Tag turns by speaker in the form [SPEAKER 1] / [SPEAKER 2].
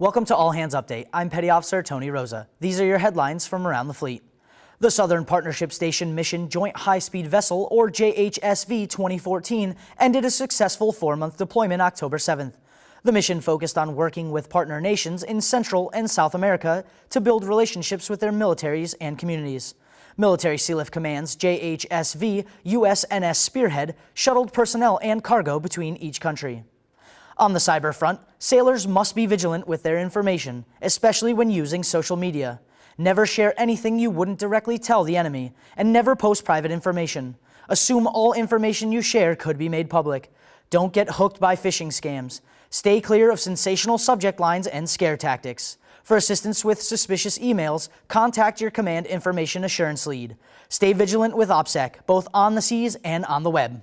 [SPEAKER 1] Welcome to All Hands Update. I'm Petty Officer Tony Rosa. These are your headlines from around the fleet. The Southern Partnership Station Mission Joint High-Speed Vessel, or JHSV 2014, ended a successful four-month deployment October 7th. The mission focused on working with partner nations in Central and South America to build relationships with their militaries and communities. Military Sealift Command's JHSV USNS Spearhead shuttled personnel and cargo between each country. On the cyber front, sailors must be vigilant with their information, especially when using social media. Never share anything you wouldn't directly tell the enemy, and never post private information. Assume all information you share could be made public. Don't get hooked by phishing scams. Stay clear of sensational subject lines and scare tactics. For assistance with suspicious emails, contact your Command Information Assurance Lead. Stay vigilant with OPSEC, both on the seas and on the web.